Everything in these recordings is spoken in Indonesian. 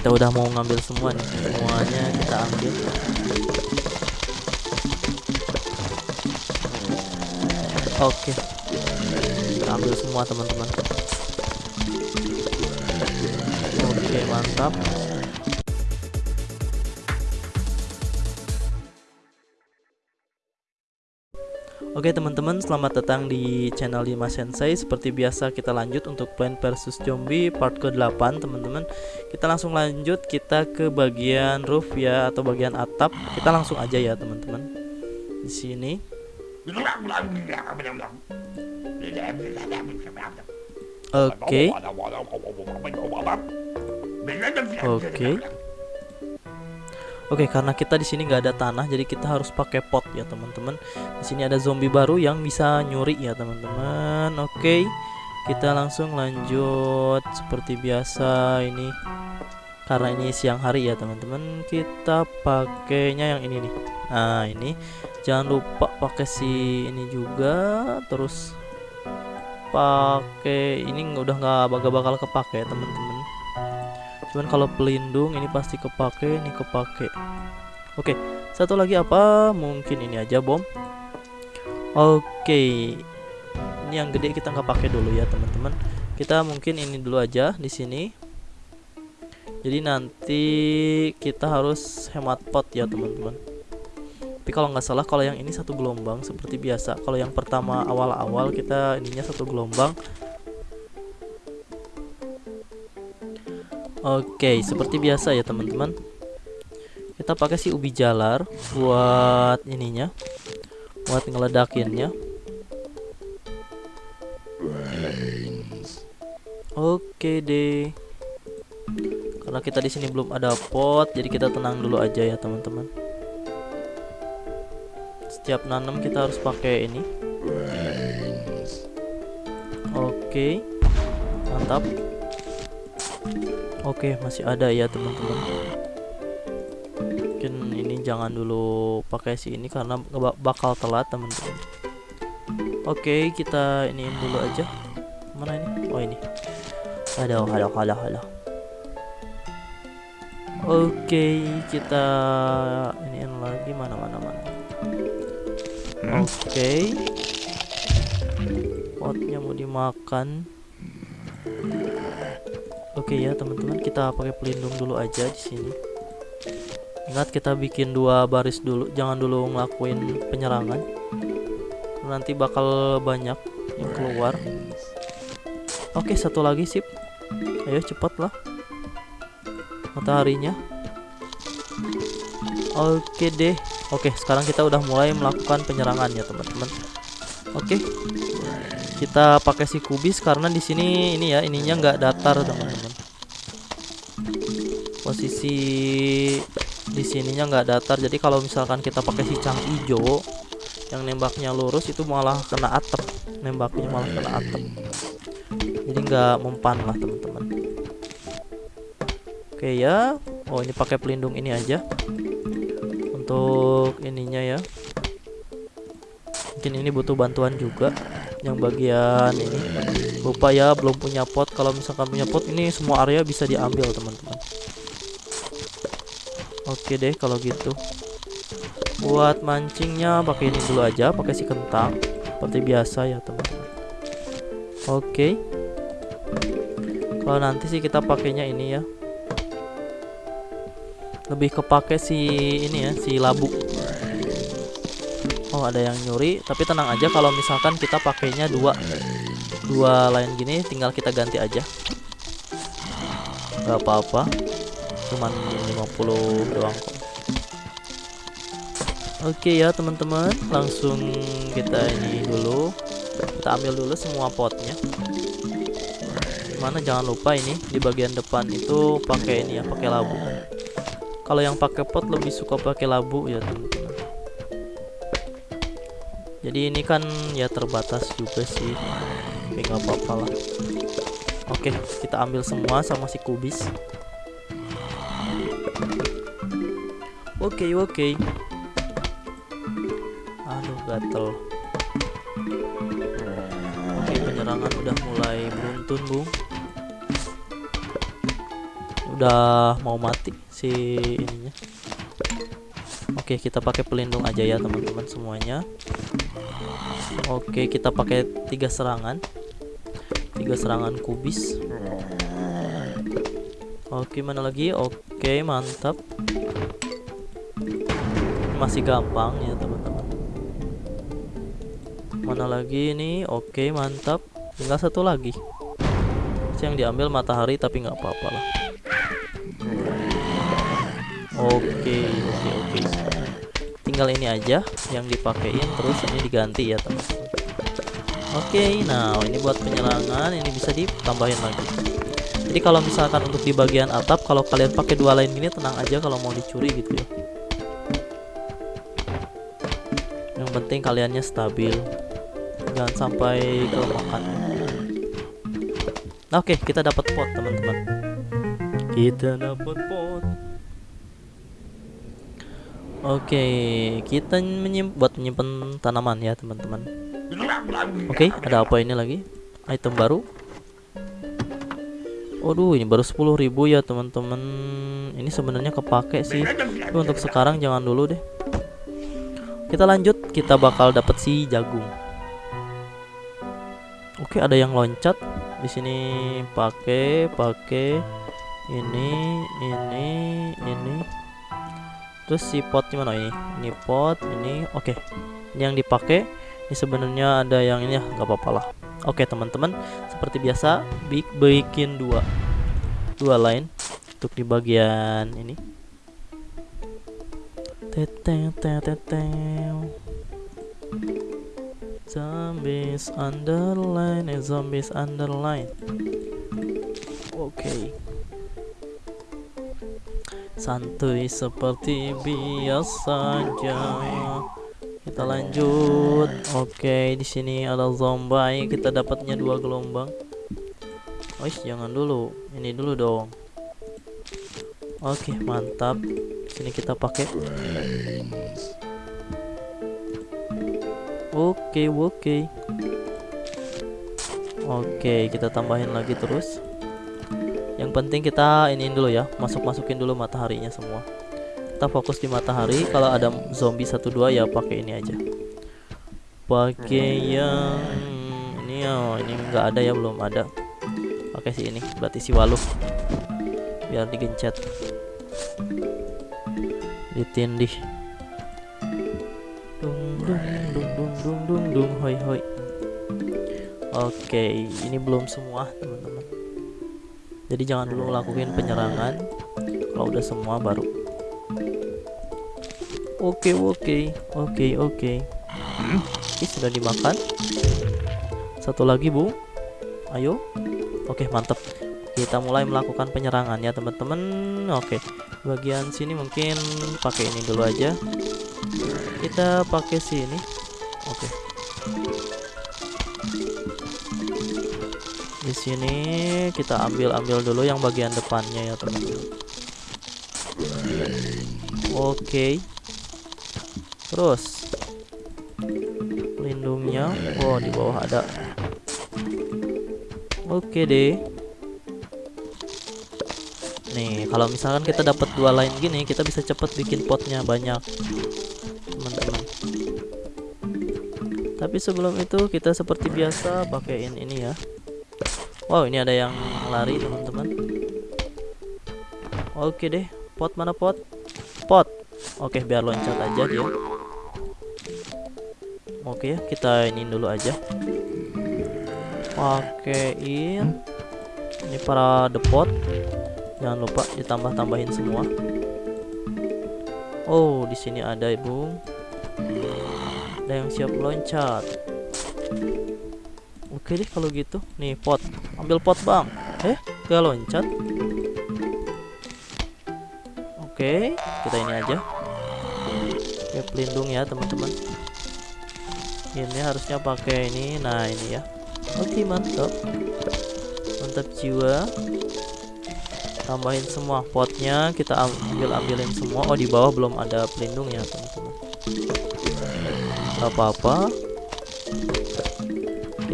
kita udah mau ngambil semua nih. Semuanya kita ambil. Oke. Kita ambil semua teman-teman. Oke mantap Oke teman-teman, selamat datang di channel Lima Sensei. Seperti biasa kita lanjut untuk Plant vs Zombie part ke-8, teman-teman. Kita langsung lanjut kita ke bagian roof ya atau bagian atap. Kita langsung aja ya, teman-teman. Di sini. Oke. Oke. Oke, karena kita di sini nggak ada tanah, jadi kita harus pakai pot ya teman-teman. Di sini ada zombie baru yang bisa nyuri ya teman-teman. Oke, kita langsung lanjut seperti biasa ini. Karena ini siang hari ya teman-teman, kita pakainya yang ini nih. Nah ini, jangan lupa pakai si ini juga, terus pakai ini udah nggak bakal bakal kepake teman-teman cuman kalau pelindung ini pasti kepake ini kepake. Oke satu lagi apa? Mungkin ini aja bom. Oke ini yang gede kita nggak pakai dulu ya teman-teman. Kita mungkin ini dulu aja di sini. Jadi nanti kita harus hemat pot ya teman-teman. Tapi kalau nggak salah kalau yang ini satu gelombang seperti biasa. Kalau yang pertama awal-awal kita ininya satu gelombang Oke, seperti biasa ya teman-teman. Kita pakai si ubi jalar buat ininya, buat ngeledakinnya. Oke deh. Karena kita di sini belum ada pot, jadi kita tenang dulu aja ya teman-teman. Setiap nanam kita harus pakai ini. Oke, mantap. Oke, masih ada ya teman-teman. Mungkin ini jangan dulu pakai si ini karena bakal telat teman-teman. Oke, kita ini dulu aja. Mana ini? Oh ini. Ada, halo, halo, halo. Oke, kita ini lagi mana mana mana. Oke. Potnya mau dimakan. Oke ya teman-teman kita pakai pelindung dulu aja di sini. Ingat kita bikin dua baris dulu, jangan dulu ngelakuin penyerangan. Nanti bakal banyak yang keluar. Oke satu lagi sip. Ayo cepet lah. Mataharinya. Oke deh. Oke sekarang kita udah mulai melakukan penyerangan ya teman-teman. Oke kita pakai si kubis karena di sini ini ya ininya nggak datar teman-teman. Posisi di sininya nggak datar. Jadi kalau misalkan kita pakai si cang hijau yang nembaknya lurus itu malah kena atap. Nembaknya malah kena atap. Jadi nggak mempan lah teman-teman. Oke ya. Oh ini pakai pelindung ini aja. Untuk ininya ya. Mungkin ini butuh bantuan juga yang bagian ini. Lupa ya belum punya pot. Kalau misalkan punya pot ini semua area bisa diambil teman-teman. Oke deh kalau gitu. Buat mancingnya pakai ini dulu aja pakai si kentang. Seperti biasa ya teman-teman. Oke. Kalau nanti sih kita pakainya ini ya. Lebih kepake si ini ya si labu Oh ada yang nyuri. Tapi tenang aja kalau misalkan kita pakainya dua. Dua lain gini tinggal kita ganti aja. Nggak apa-apa. Cuman 50 doang kok. Oke ya teman-teman. Langsung kita ini dulu. Kita ambil dulu semua potnya. Mana jangan lupa ini di bagian depan itu pakai ini ya pakai labu. Kalau yang pakai pot lebih suka pakai labu ya teman-teman jadi ini kan ya terbatas juga sih. Tapi nggak apa-apa lah. Oke kita ambil semua sama si kubis. Oke oke. Aduh gatel. Oke penyerangan udah mulai beruntun bung. Udah mau mati si ininya. Oke kita pakai pelindung aja ya teman-teman semuanya oke kita pakai tiga serangan. Tiga serangan kubis. Oke mana lagi? Oke mantap. Masih gampang ya teman-teman. Mana lagi ini? Oke mantap. Tinggal satu lagi. Yang diambil matahari tapi nggak apa-apa lah. Oke oke oke tinggal ini aja yang dipakein terus ini diganti ya teman-teman oke nah ini buat penyerangan ini bisa ditambahin lagi. Jadi kalau misalkan untuk di bagian atap kalau kalian pakai dua lain gini tenang aja kalau mau dicuri gitu ya. Yang penting kaliannya stabil. Jangan sampai kelemahan Nah, oke, okay, kita dapat pot, teman-teman. Kita dapat pot. Oke, kita menyimpan buat menyimpan tanaman ya, teman-teman. Oke, ada apa ini lagi? Item baru. Waduh, ini baru 10.000 ya, teman-teman. Ini sebenarnya kepake sih. Tapi untuk sekarang jangan dulu deh. Kita lanjut, kita bakal dapat si jagung. Oke, ada yang loncat di sini pakai pakai ini ini ini terus si pot mana ini ini pot ini oke okay. ini yang dipakai ini sebenarnya ada yang ini ya nggak apa-apa lah oke okay, teman-teman seperti biasa bikin dua dua line untuk di bagian ini teteng teteng Zombies underline, eh, zombies underline. Oke. Okay. Santuy seperti biasanya. Kita lanjut. Oke, okay, di sini ada zombie. Kita dapatnya dua gelombang. Oh, jangan dulu. Ini dulu dong. Oke, mantap. Sini kita pakai Oke, oke. Oke, kita tambahin lagi terus. Yang penting kita iniin dulu ya, masuk-masukin dulu mataharinya semua. Kita fokus di matahari. Kalau ada zombie satu dua ya pakai ini aja. Pakai yang ini ya, ini enggak ada ya, belum ada. Pakai si ini, berarti si waluh. Biar digencet. Ditindih. Dung dung dung dung dung hoi hoi oke ini belum semua teman-teman jadi jangan dulu lakuin penyerangan kalau udah semua baru. Oke oke oke oke. Ini sudah dimakan. Satu lagi bu. Ayo. Oke mantap kita mulai melakukan penyerangan ya teman-teman. Oke bagian sini mungkin pakai ini dulu aja. Kita pakai sini Di sini kita ambil-ambil dulu yang bagian depannya ya, teman-teman. Oke. Terus lindungnya, oh di bawah ada. Oke deh. Nih, kalau misalkan kita dapat dua line gini, kita bisa cepet bikin potnya banyak. tapi sebelum itu kita seperti biasa pakaiin ini ya wow ini ada yang lari teman-teman. Oke deh pot mana pot? Pot. Oke biar loncat aja dia. Oke ya kita ini dulu aja. Pakaiin ini para depot jangan lupa ditambah-tambahin semua. Oh di sini ada ibu ada yang siap loncat oke deh kalau gitu. Nih pot. Ambil pot bang. Eh gak loncat. Oke kita ini aja. Oke pelindung ya teman-teman. Ini harusnya pakai ini. Nah ini ya. Oke mantap. Mantap jiwa. Tambahin semua potnya. Kita ambil ambilin semua. Oh di bawah belum ada pelindung ya teman-teman apa-apa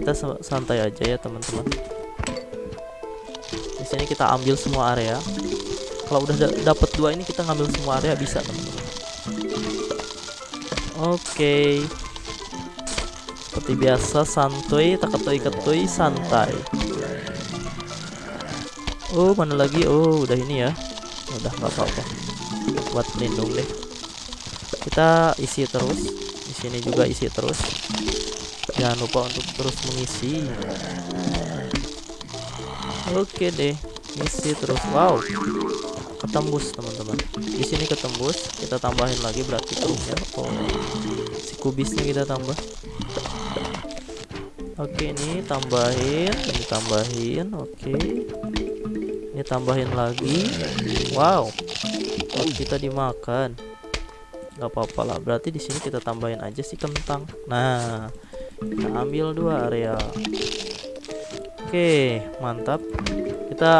kita santai aja ya teman-teman. Di sini kita ambil semua area. Kalau udah da dapet dua ini kita ngambil semua area bisa teman-teman. Oke. Seperti biasa santuy tak ketui ketui santai. Oh mana lagi? Oh udah ini ya. Udah nggak apa-apa. Buat pelindung deh. Kita isi terus. Di sini juga isi terus jangan lupa untuk terus mengisi. Oke deh isi terus. Wow ketembus teman-teman. Di sini ketembus kita tambahin lagi berarti terusnya oh si kubisnya kita tambah. Oke ini tambahin ini tambahin oke. Ini tambahin lagi. Wow oh, kita dimakan. Nggak apa-apa lah berarti di sini kita tambahin aja sih kentang. Nah kita ambil dua area. Oke mantap. Kita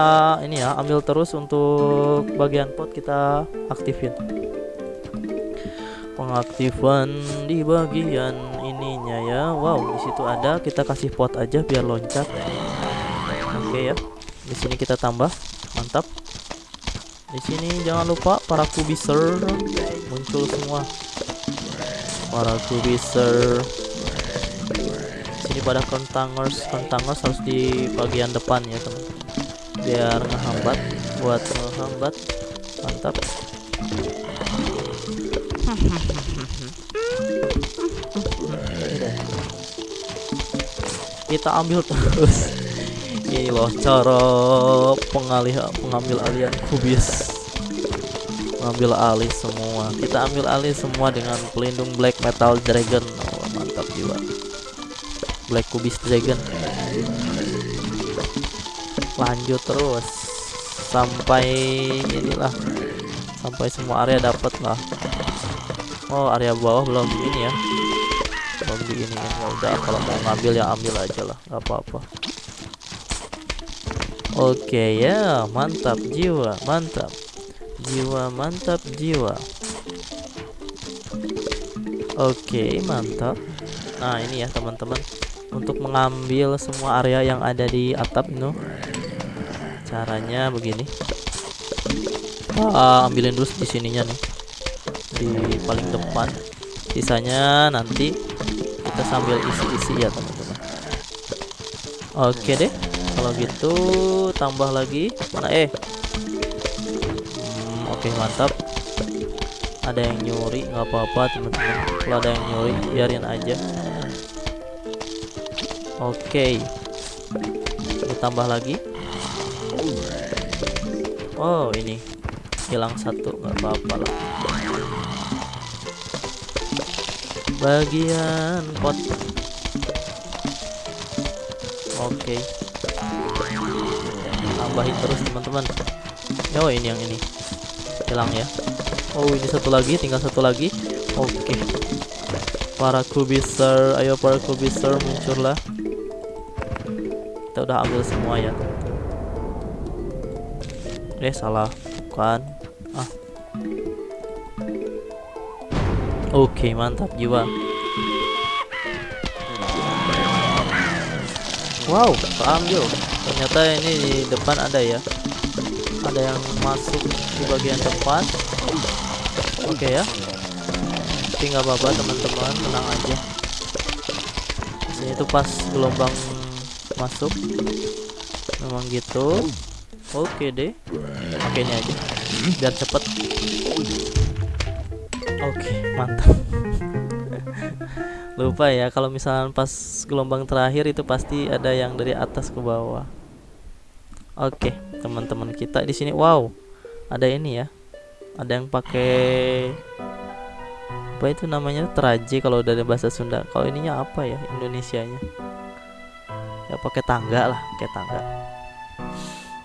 ini ya ambil terus untuk bagian pot kita aktifin. Pengaktifan di bagian ininya ya. Wow di situ ada. Kita kasih pot aja biar loncat. Oke ya. Di sini kita tambah. Mantap. Di sini jangan lupa para kubiser. Muncul semua. Para kubiser pada kentangers kentangers harus di bagian depan ya teman. Biar ngehambat buat ngehambat mantap. Kita ambil terus. Ini loh cara pengalih pengambil alian kubis. Mengambil alih semua. Kita ambil alih semua dengan pelindung black metal dragon. Oh, mantap jiwa black kubis dragon lanjut terus sampai inilah sampai semua area dapat lah oh area bawah belum ini ya belum di ini ya udah kalau mau ngambil ya ambil aja lah nggak apa-apa Oke ya, mantap jiwa, mantap. Jiwa mantap jiwa. Oke, mantap. Nah, ini ya teman-teman. Untuk mengambil semua area yang ada di atap ini. Caranya begini. Ah, ambilin dulu di sininya nih. Di paling depan. Sisanya nanti kita sambil isi-isi ya, teman-teman. Oke deh kalau gitu tambah lagi mana eh hmm, oke mantap ada yang nyuri nggak apa-apa teman-teman kalau ada yang nyuri biarin aja oke. Okay. tambah lagi. Oh ini. Hilang satu nggak apa-apa lah. Bagian pot. Oke. Okay tambahin terus teman-teman. Oh ini yang ini. Hilang ya. Oh ini satu lagi tinggal satu lagi. Oke. Okay. para kubiser ayo para kubiser muncullah kita udah ambil semua ya eh salah. Bukan. Ah. Oke okay, mantap jiwa. Wow ambil ternyata ini di depan ada ya. Ada yang masuk di bagian depan. Oke okay ya. Tapi nggak apa-apa teman-teman. Tenang aja. Sini tuh pas gelombang masuk. Memang gitu. Oke deh. Oke ini aja. Biar cepet. Oke mantap. Lupa ya kalau misalnya pas gelombang terakhir itu pasti ada yang dari atas ke bawah. Oke teman-teman kita di sini. Wow ada ini ya. Ada yang pakai apa itu namanya? Teraje kalau dari bahasa Sunda. Kalau ininya apa ya Indonesianya ya pakai tangga lah pakai tangga.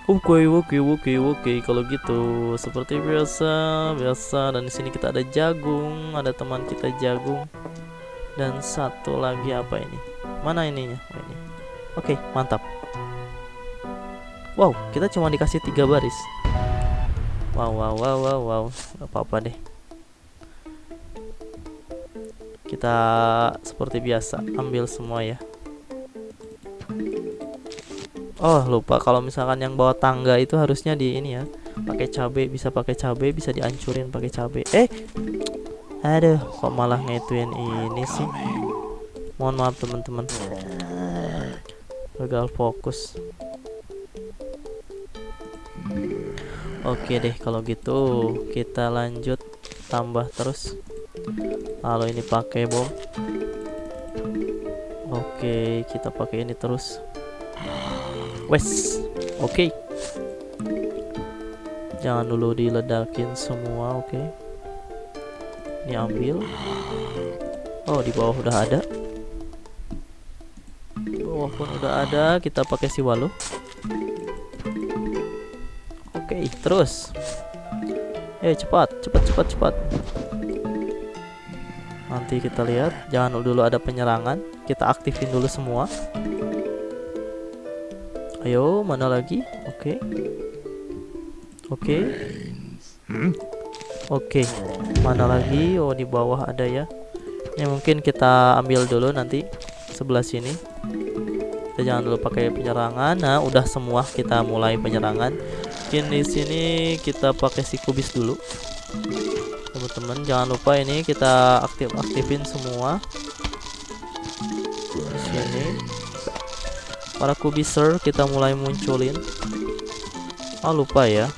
Oke, oke, oke, oke. Kalau gitu, seperti biasa, biasa. Dan di sini kita ada jagung, ada teman kita jagung dan satu lagi apa ini? Mana ininya? Oh, ini. Oke mantap. Wow kita cuma dikasih tiga baris. Wow wow wow wow wow apa apa deh. Kita seperti biasa ambil semua ya oh lupa. Kalau misalkan yang bawa tangga itu harusnya di ini ya. Pakai cabe bisa pakai cabe bisa dihancurin pakai cabe. Eh aduh kok malah ngetuin ini sih? Mohon maaf teman-teman. Gagal fokus. Oke deh kalau gitu kita lanjut tambah terus. Lalu ini pakai bom. Oke kita pakai ini terus wes oke. Jangan dulu diledakin semua oke. Ini ambil oh di bawah udah ada. Di bawah pun udah ada. Kita pakai si walu. Oke terus. Eh cepat cepat cepat cepat. Nanti kita lihat. Jangan dulu ada penyerangan. Kita aktifin dulu semua ayo mana lagi? Oke. Oke. Oke mana lagi? Oh di bawah ada ya. Ini mungkin kita ambil dulu nanti sebelah sini. Kita jangan dulu pakai penyerangan. Nah udah semua kita mulai penyerangan. Mungkin di sini kita pakai si kubis dulu. Teman-teman jangan lupa ini kita aktif aktifin semua. Di sini para kubiser kita mulai munculin. Oh lupa ya.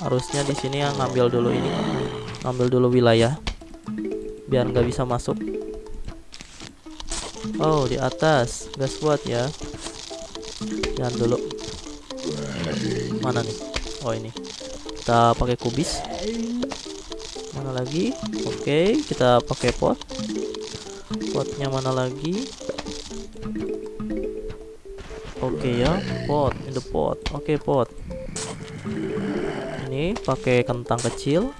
Harusnya di sini yang ngambil dulu ini. Ngambil dulu wilayah. Biar nggak bisa masuk. Oh di atas. Gas buat ya. Jangan dulu. Mana nih? Oh ini. Kita pakai kubis. Mana lagi? Oke kita pakai pot. Potnya mana lagi oke ya pot in the pot oke pot ini pakai kentang kecil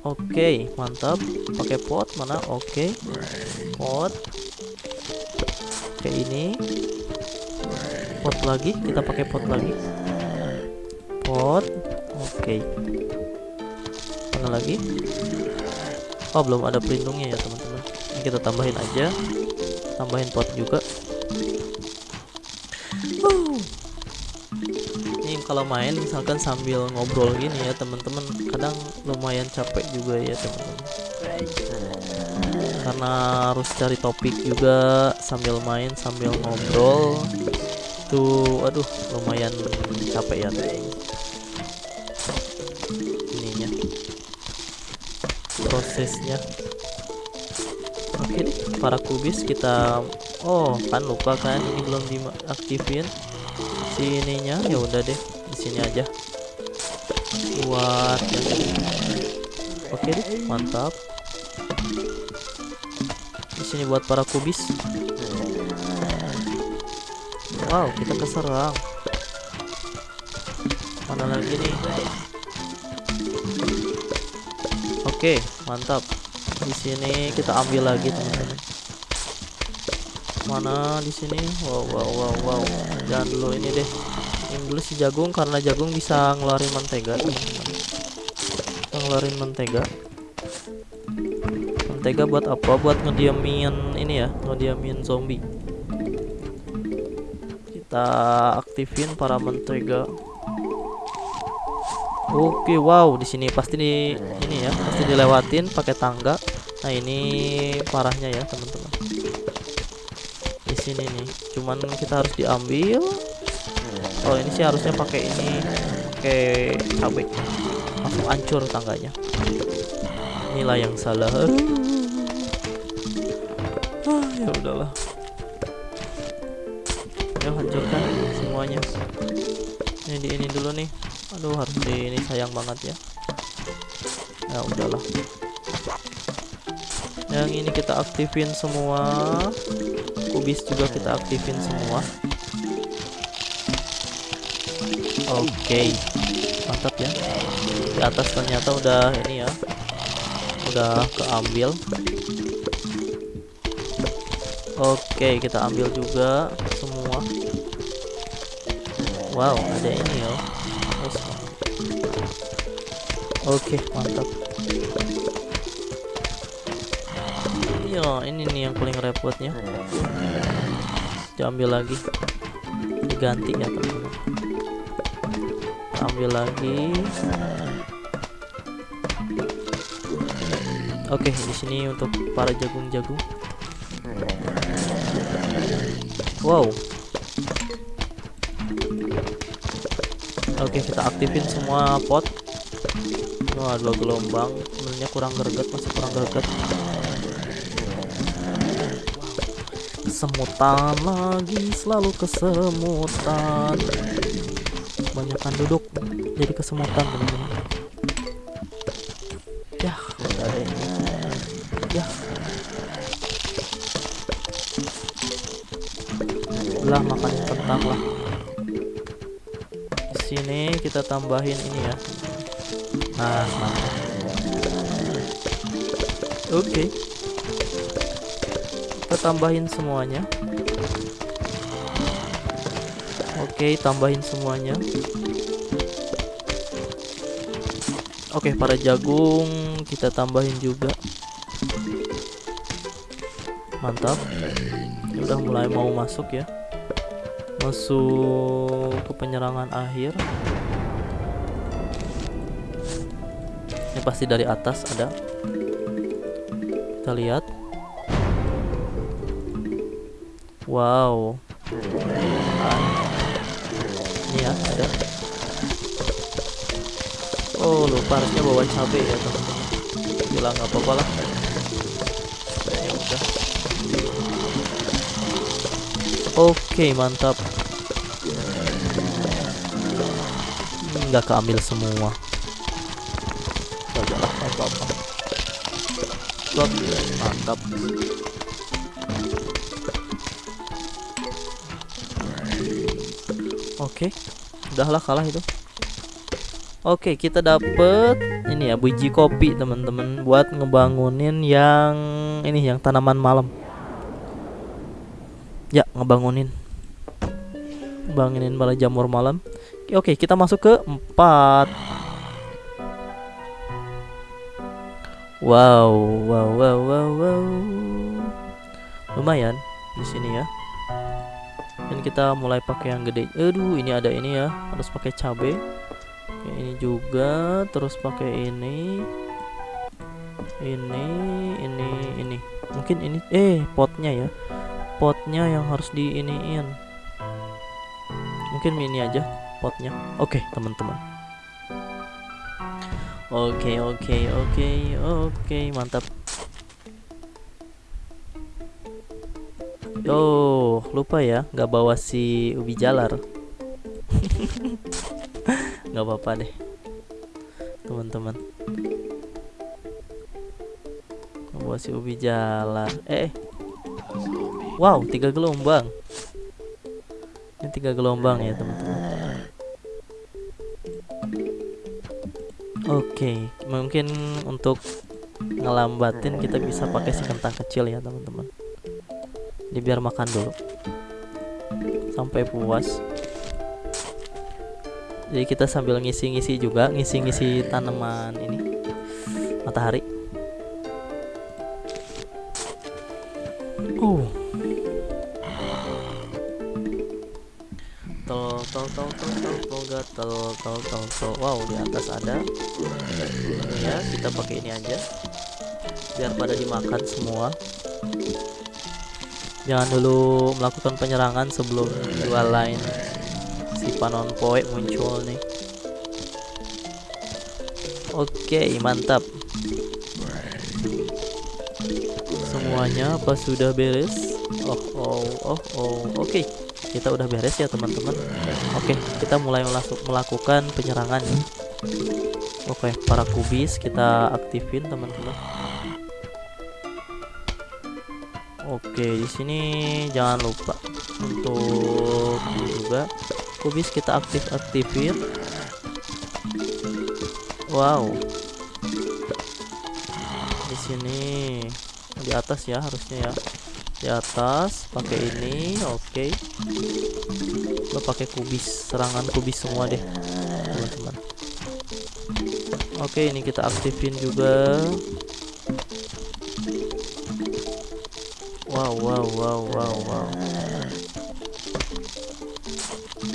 Oke, mantap. Pakai pot mana? Oke. Pot. Oke, ini. Pot lagi, kita pakai pot lagi. Pot. Oke. Mana lagi? Oh, belum ada pelindungnya ya, teman-teman. Kita tambahin aja. Tambahin pot juga. Ini kalau main misalkan sambil ngobrol gini ya teman-teman kadang lumayan capek juga ya teman-teman karena harus cari topik juga sambil main sambil ngobrol. Tuh aduh lumayan capek ya. Teman ininya. Prosesnya. Oke deh para kubis kita oh kan lupa kan ini belum diaktifin. Si ininya ya udah deh di sini aja. Buat yang oke deh mantap. Di sini buat para kubis. Wow kita keserang. Mana lagi nih? Oke mantap. Di sini kita ambil lagi teman-teman mana di sini? Wow wow wow wow. Jangan dulu ini deh. Ini dulu si jagung karena jagung bisa ngeluarin mentega. Teman-teman ngeluarin mentega. Mentega buat apa? Buat ngediamin ini ya ngediamin zombie. Kita aktifin para mentega. Oke wow di sini pasti di ini ya pasti dilewatin pakai tangga. Nah ini parahnya ya teman-teman sini nih. Cuman kita harus diambil. Oh ini sih harusnya pakai ini pakai cabai langsung hancur tangganya. Inilah yang salah. Ah, ya udahlah. Ya hancurkan semuanya. Ini di ini dulu nih. Aduh harus di ini sayang banget ya. Ya udahlah. Yang ini kita aktifin semua kubis juga kita aktifin semua. Oke. Mantap ya. Di atas ternyata udah ini ya. Udah keambil. Oke kita ambil juga semua. Wow ada ini ya. Oke mantap Yo, ini nih yang paling repotnya. Diambil lagi. Diganti ya, teman-teman. ambil lagi oke di sini untuk para jagung-jagung wow oke kita aktifin semua pot wah dua gelombang sebenarnya kurang greget masih kurang greget kesemutan lagi selalu kesemutan. Kebanyakan duduk jadi kesemutan teman-teman ya. Ya. Lah makan kentang lah. Di sini kita tambahin ini ya. Nah mantap oke kita tambahin semuanya. Oke tambahin semuanya. Oke para jagung kita tambahin juga. Mantap. Ini udah mulai mau masuk ya. Masuk ke penyerangan akhir. Ini pasti dari atas ada. Kita lihat wow. Ini ya ada. Oh lupa harusnya bawa cabai ya teman-teman. Bilang nggak apa-apa lah. Oke mantap. Nggak keambil semua. Gak lah apa-apa. Shot, mantap Oke, udahlah kalah itu. Oke, kita dapet ini ya biji kopi teman-teman buat ngebangunin yang ini yang tanaman malam. Ya, ngebangunin. Bangunin malah jamur malam. Oke, kita masuk ke 4. Wow, wow, wow, wow, wow. Lumayan di sini ya kita mulai pakai yang gede. Aduh ini ada ini ya. Harus pakai cabe. Ini juga. Terus pakai ini. Ini ini ini. Mungkin ini eh potnya ya. Potnya yang harus diiniin. Mungkin ini aja potnya. Oke teman-teman. Oke oke oke oke. Mantap Oh, lupa ya, nggak bawa si ubi jalar. nggak apa-apa deh, teman-teman. Nggak bawa si ubi jalar. Eh, wow, tiga gelombang. Ini tiga gelombang ya, teman-teman. Oke, mungkin untuk ngelambatin kita bisa pakai si kentang kecil ya, teman-teman ini biar makan dulu. Sampai puas. Jadi kita sambil ngisi-ngisi juga ngisi-ngisi tanaman ini. Matahari. Oh. Tol tol tol tol tol tol tol tol tol. Wow di atas ada. Ya kita pakai ini aja. Biar pada dimakan semua jangan dulu melakukan penyerangan sebelum dua line si panon poe muncul nih. Oke mantap. Semuanya apa sudah beres. Oh oh oh oh. Oke kita udah beres ya teman-teman. Oke kita mulai melakukan penyerangan. Oke para kubis kita aktifin teman-teman Oke, di sini jangan lupa untuk juga kubis kita aktif-aktifin. Wow. Di sini di atas ya harusnya ya. Di atas pakai ini, oke. Lo pakai kubis, serangan kubis semua deh, teman-teman. Oke, ini kita aktifin juga. Wow, wow, wow, wow, wow.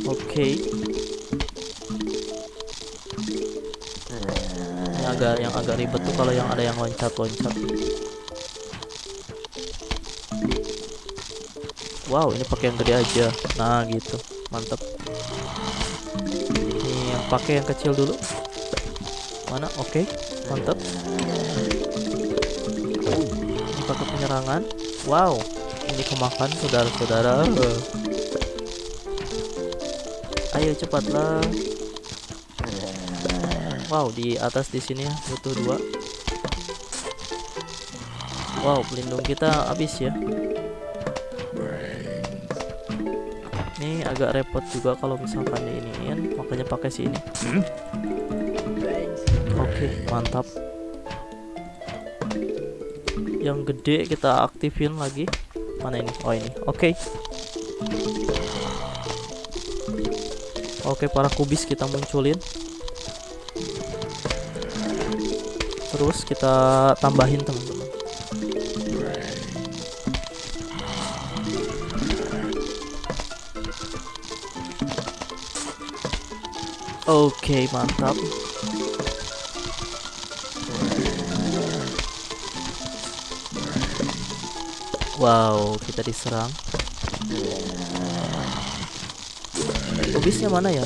Oke. agak yang agak ribet tuh kalau yang ada yang loncat-loncat. Wow ini pakai yang gede aja. Nah gitu. Mantap. Ini yang pakai yang kecil dulu. Mana? Oke. Okay. mantap. Ini pakai penyerangan wow ini kemakan saudara-saudara. Ayo cepatlah. Wow di atas di sini butuh dua. Wow pelindung kita habis ya. Ini agak repot juga kalau misalkan ini makanya pakai si ini oke okay, mantap yang gede kita aktifin lagi. Mana ini? Oh ini. Oke. Okay. oke okay, para kubis kita munculin. Terus kita tambahin teman-teman. Oke, okay, mantap. Wow, kita diserang. Obisnya mana ya?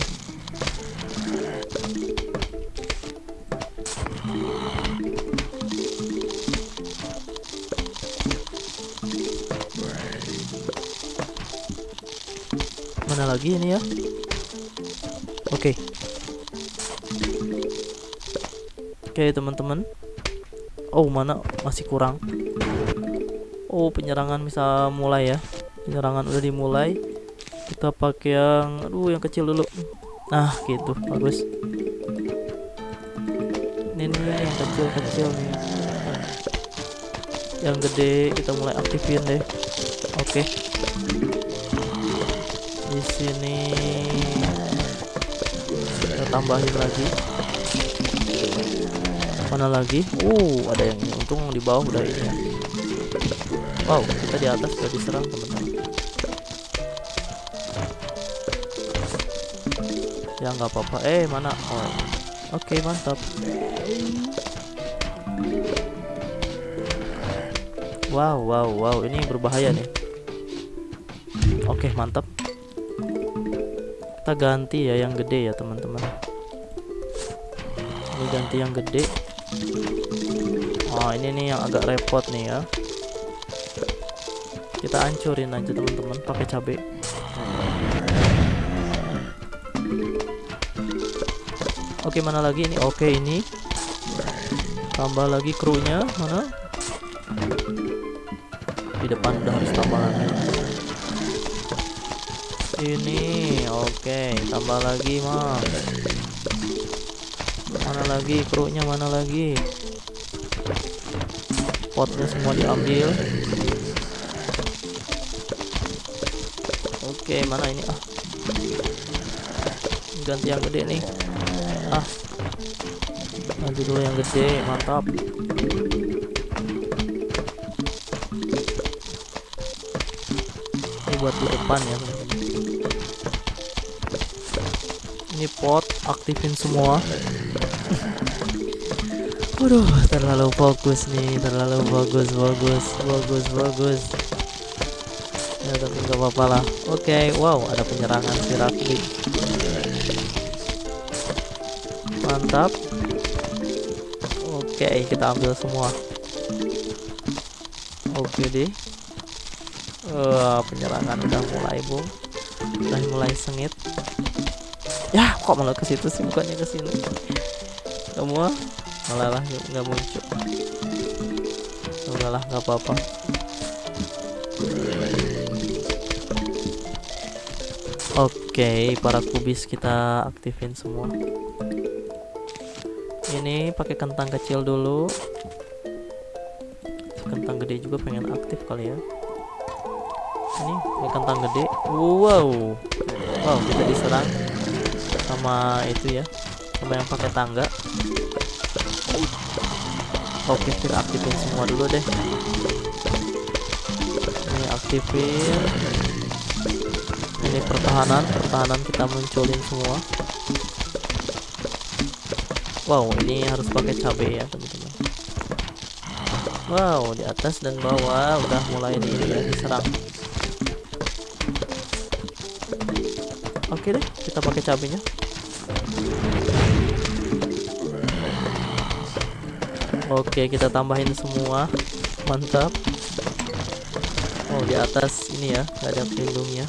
Mana lagi ini ya? Oke. Okay. Oke teman-teman Oh mana masih kurang Oh penyerangan bisa mulai ya. Penyerangan udah dimulai. Kita pakai yang Aduh yang kecil dulu. Nah gitu. Bagus. Ini nih yang kecil-kecil nih. Yang gede kita mulai aktifin deh. Oke. Di sini Kita tambahin lagi. Mana lagi? Uh ada yang untung di bawah udah ini ya wow kita di atas udah diserang teman-teman. Ya nggak apa-apa. Eh mana? Oh. Oke okay, mantap. Wow wow wow. Ini berbahaya nih. Oke okay, mantap. Kita ganti ya yang gede ya teman-teman. Ini ganti yang gede. Oh ini nih yang agak repot nih ya kita hancurin aja teman-teman pakai cabai. Oke mana lagi ini? Oke ini. Tambah lagi krunya mana? Di depan udah harus tambah lagi ini oke tambah lagi mah mana lagi krunya mana lagi? Potnya semua diambil oke mana ini? Ah. Ganti yang gede nih. Ah. Ganti dulu yang gede mantap. Ini buat depan ya ini pot aktifin semua. Waduh, terlalu fokus nih, terlalu bagus, bagus, bagus, bagus. Ya, tapi nggak apa-apa lah. Oke, okay, wow, ada penyerangan si Rakli. Mantap. Oke, okay, kita ambil semua. Oke okay deh. Uh, penyerangan udah mulai, Bung. Udah mulai sengit. Ya, kok malah ke situ sih bukannya ke sini. Semua malah nggak muncul udahlah nggak apa-apa oke para kubis kita aktifin semua. Ini pakai kentang kecil dulu. Kentang gede juga pengen aktif kali ya. Ini pakai kentang gede. Wow. Wow kita diserang sama itu ya. Sama yang pakai tangga. Oke kita aktifin semua dulu deh. Ini aktifin ini pertahanan pertahanan kita munculin semua. Wow ini harus pakai cabai ya teman-teman. Wow di atas dan bawah udah mulai ini ya diserang. Oke deh kita pakai cabenya oke kita tambahin semua. Mantap. Oh di atas ini ya nggak ada pelindungnya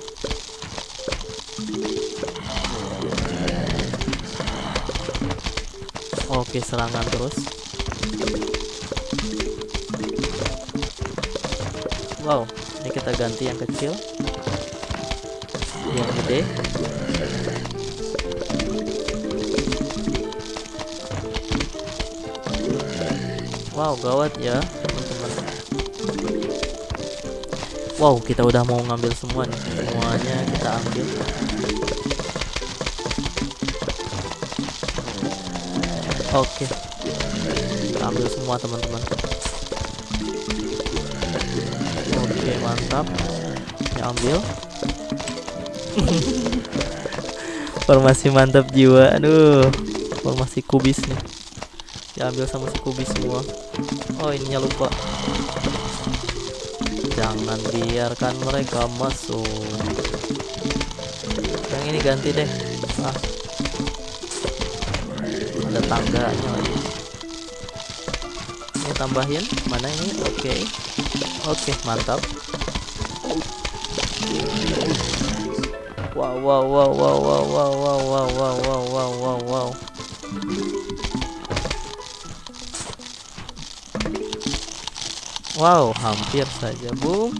Oke serangan terus. Wow ini kita ganti yang kecil. Yang gede. Wow gawat ya teman-teman. Wow kita udah mau ngambil semua nih. Semuanya kita ambil Oke. Kita ambil semua teman-teman. Oke, mantap. Ya ambil. Formasi mantap jiwa. Aduh. Formasi kubis nih. Ya ambil sama si kubis semua. Oh, ininya lupa. Jangan biarkan mereka masuk. Yang ini ganti deh. Ah, tangganya lagi ini tambahin mana ini oke okay. oke okay, mantap wow wow wow wow wow wow wow wow wow wow wow wow wow wow hampir saja bung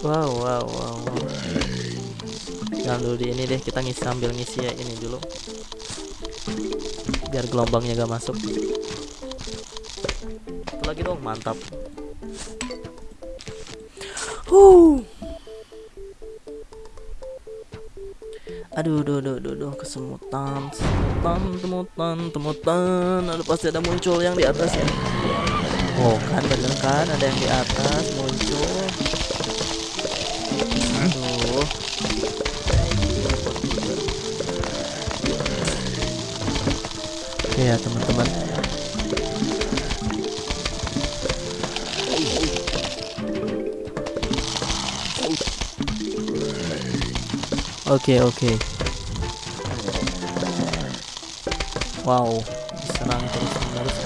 wow wow wow wow jangan dulu di ini deh kita ngisi sambil ngisi ya ini dulu. Biar gelombangnya gak masuk. Satu lagi dong? Mantap. Huh. Aduh duh duh duh duh kesemutan kesemutan temutan temutan aduh pasti ada muncul yang di atas ya. Oh kan bener kan? Ada yang di atas muncul ya teman-teman. Oke oke. Wow diserang terus menerus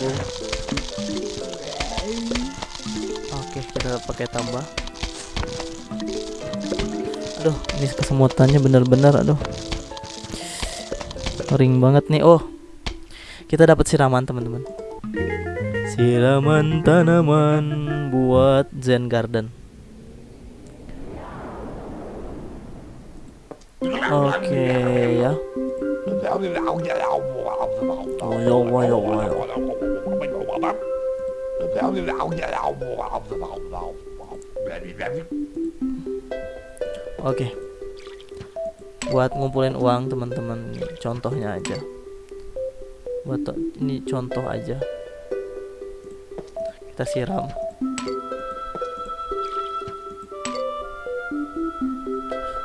oke kita pakai tambah. Aduh ini kesemutannya bener-bener aduh. Kering banget nih. Oh kita dapat siraman teman-teman. Siraman tanaman buat zen garden. Oke okay, ya. Oke. Buat ngumpulin uang teman-teman, contohnya aja buat ini contoh aja. Kita siram.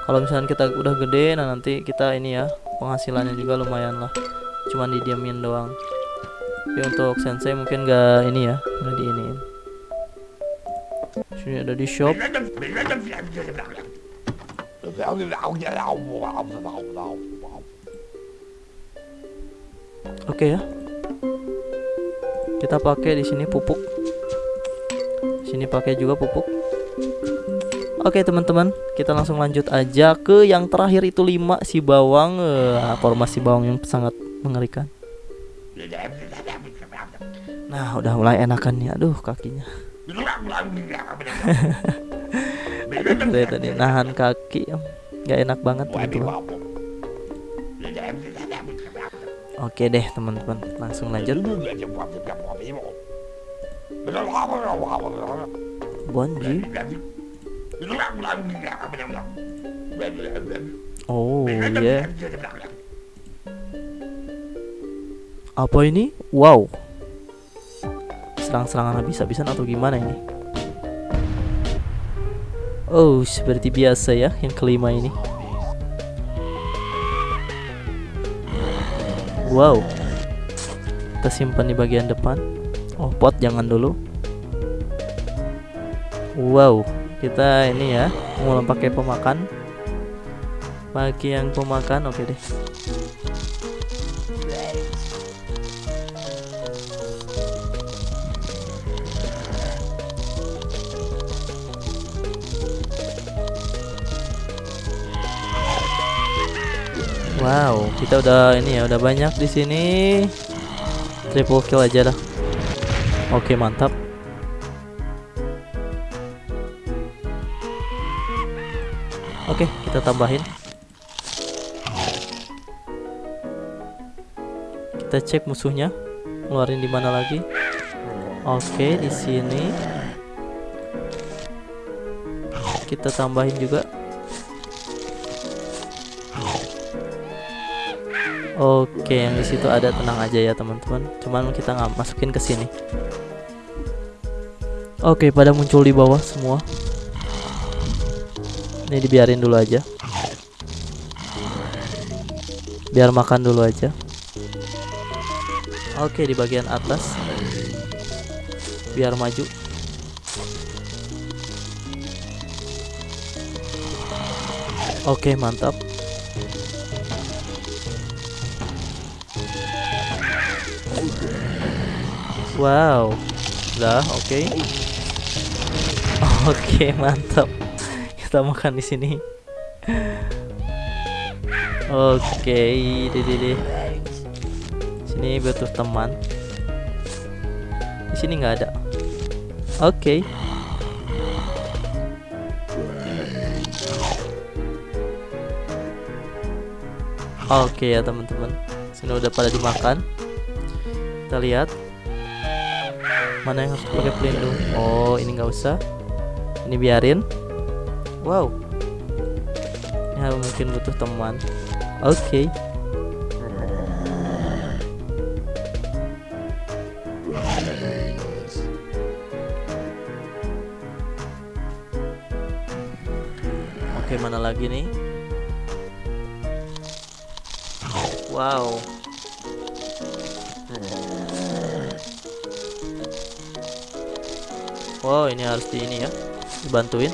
Kalau misalnya kita udah gede nah nanti kita ini ya penghasilannya juga lumayan lah. Cuman didiamin doang. Tapi untuk sensei mungkin gak ini ya nggak diiniin. Sini ada di shop Oke ya. Kita pakai di sini pupuk. Sini pakai juga pupuk. Oke teman-teman, kita langsung lanjut aja ke yang terakhir itu 5 si bawang, uh, formasi bawang yang sangat mengerikan. Nah, udah mulai enakan nih. Aduh, kakinya. Aduh, tadi nahan kaki. Gak enak banget teman-teman. Oke deh teman-teman, langsung lanjut. Bonji. Oh ya. Yeah. Apa ini? Wow. Serang-serangan habis-habisan atau gimana ini? Oh, seperti biasa ya yang kelima ini. Wow. Kita simpan di bagian depan. Oh pot jangan dulu. Wow. Kita ini ya mulai pakai pemakan. Bagi yang pemakan oke deh Wow, kita udah ini ya, udah banyak di sini. Triple kill aja dah. Oke, mantap. Oke, kita tambahin. Kita cek musuhnya. Ngeluarin di mana lagi? Oke, di sini. Kita tambahin juga. Oke, yang di situ ada tenang aja ya teman-teman. Cuman kita nggak masukin ke sini. Oke, pada muncul di bawah semua. Ini dibiarin dulu aja. Biar makan dulu aja. Oke, di bagian atas. Biar maju. Oke, mantap. Wow, udah oke. Okay. Oke, okay, mantap. Kita makan di sini. Oke, okay, deh. Sini butuh teman. Di sini nggak ada. Oke. Okay. Oke okay, ya teman-teman. Sini udah pada dimakan. Kita lihat mana yang harus pakai pelindung oh ini nggak usah ini biarin wow ini mungkin butuh teman oke okay. Oke, okay, mana lagi nih? Wow. Wow ini harus di ini ya Dibantuin.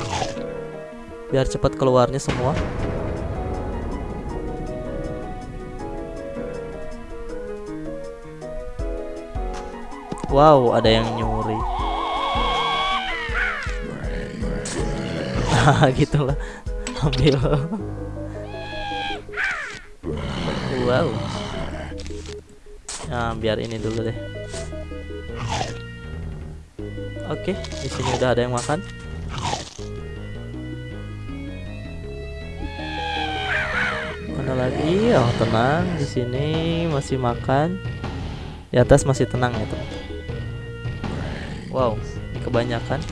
Biar cepat keluarnya semua. Wow ada yang nyuri. Gitulah Ambil. Wow. Nah biar ini dulu deh Oke, di sini udah ada yang makan. Mana lagi? Oh, tenang. Di sini masih makan. Di atas masih tenang ya, teman. Wow, ini kebanyakan.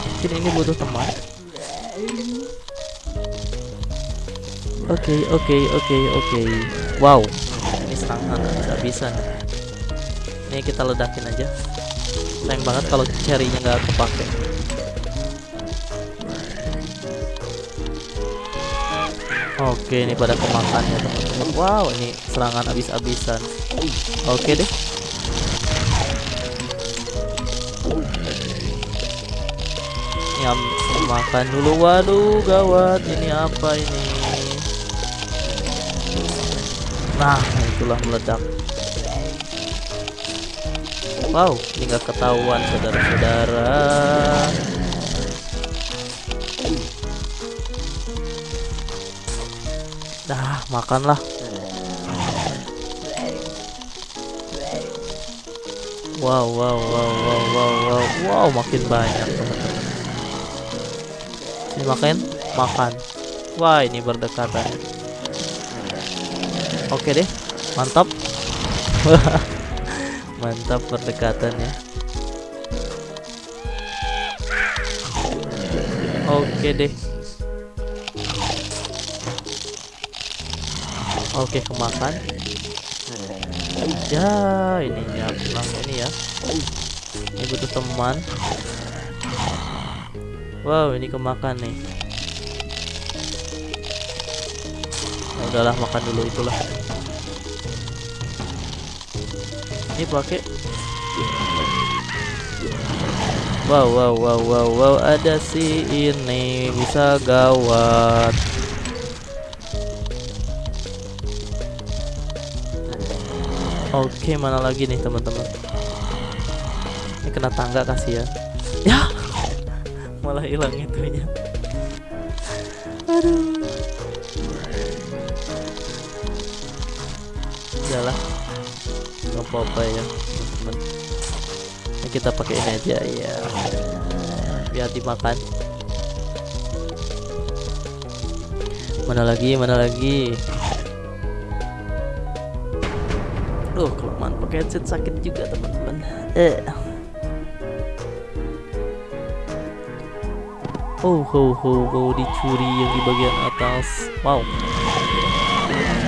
Mungkin ini butuh teman. Oke, okay, oke, okay, oke, okay, oke. Wow, ini serangan bisa-bisa ini kita ledakin aja. Sayang banget kalau cherry-nya nggak kepake. Oke ini pada kemakan ya teman-teman. Wow ini serangan habis-habisan. Oke deh. Nyam makan dulu. Waduh gawat. Ini apa ini? Nah itulah meledak Wow, ini nggak ketahuan saudara-saudara. Dah, makanlah. Wow, wow, wow, wow, wow, wow, wow, makin banyak teman-teman. Ini makan, makan. Wah, ini berdekatan. Oke deh, mantap. mantap perdekatannya oke deh. Oke kemakan. Ya ini ya ini ya. Ini butuh teman. Wow ini kemakan nih. Udahlah makan dulu itulah ini pakai wow wow wow wow wow ada si ini bisa gawat Oke, mana lagi nih teman-teman? Ini kena tangga kasih ya. Ya, malah hilang itunya. Kita pakai ini aja ya, biar dimakan. Mana lagi? Mana lagi? Duh, kelamaan pakai headset sakit juga teman-teman. Eh. Oh, ho, ho, ho, dicuri yang di bagian atas. Wow.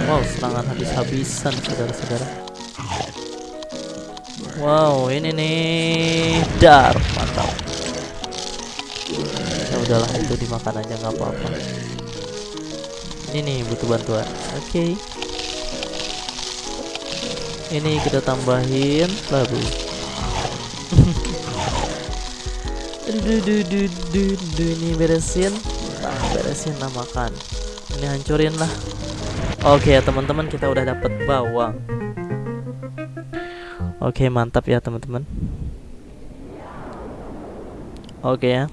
Wow, serangan habis-habisan, saudara-saudara. Wow, ini nih dar, mantap. Ya udahlah, itu dimakan aja nggak apa-apa. Ini nih butuh bantuan. Oke. Okay ini kita tambahin labu ini beresin nah, beresin nah makan ini hancurin lah oke ya teman-teman kita udah dapet bawang oke mantap ya teman-teman. Oke ya.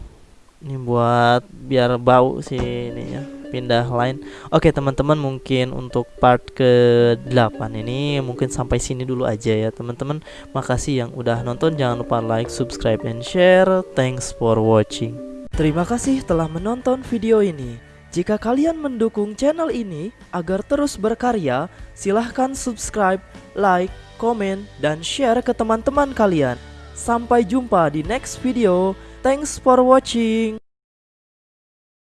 Ini buat biar bau sih ini ya pindah line Oke teman-teman mungkin untuk part ke-8 ini mungkin sampai sini dulu aja ya teman-teman. Makasih yang udah nonton. Jangan lupa like, subscribe, and share. Thanks for watching. Terima kasih telah menonton video ini. Jika kalian mendukung channel ini agar terus berkarya, silahkan subscribe, like, komen, dan share ke teman-teman kalian. Sampai jumpa di next video. Thanks for watching.